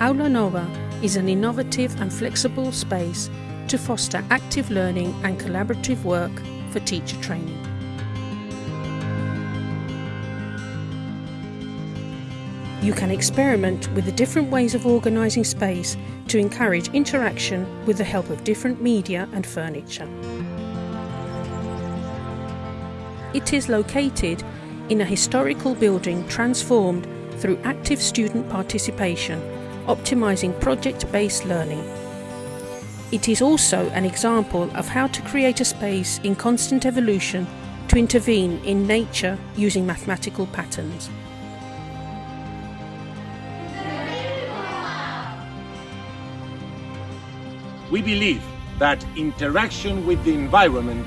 Aula Nova is an innovative and flexible space to foster active learning and collaborative work for teacher training. You can experiment with the different ways of organising space to encourage interaction with the help of different media and furniture. It is located in a historical building transformed through active student participation, optimising project-based learning. It is also an example of how to create a space in constant evolution to intervene in nature using mathematical patterns. We believe that interaction with the environment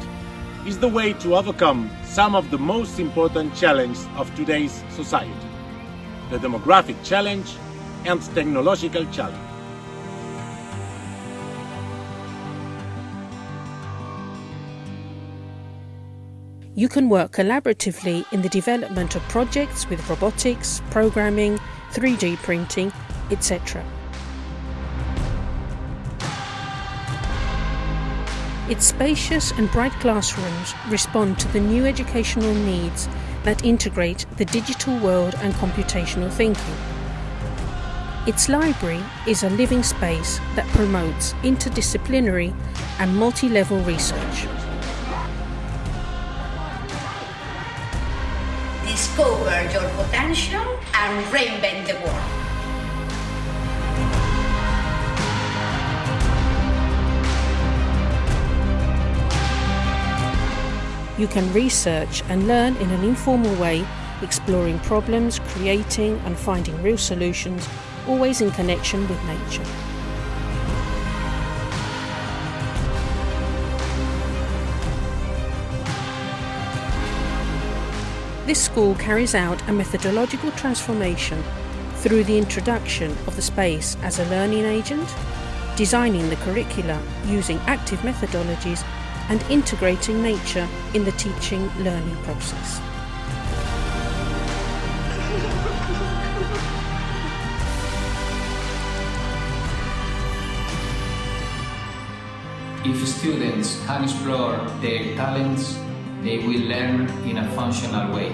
is the way to overcome some of the most important challenges of today's society, the demographic challenge and technological challenge. You can work collaboratively in the development of projects with robotics, programming, 3D printing, etc. Its spacious and bright classrooms respond to the new educational needs that integrate the digital world and computational thinking. Its library is a living space that promotes interdisciplinary and multi-level research. Discover your potential and reinvent the world. You can research and learn in an informal way, exploring problems, creating and finding real solutions, always in connection with nature. This school carries out a methodological transformation through the introduction of the space as a learning agent, designing the curricula using active methodologies and integrating nature in the teaching learning process. If students can explore their talents, they will learn in a functional way.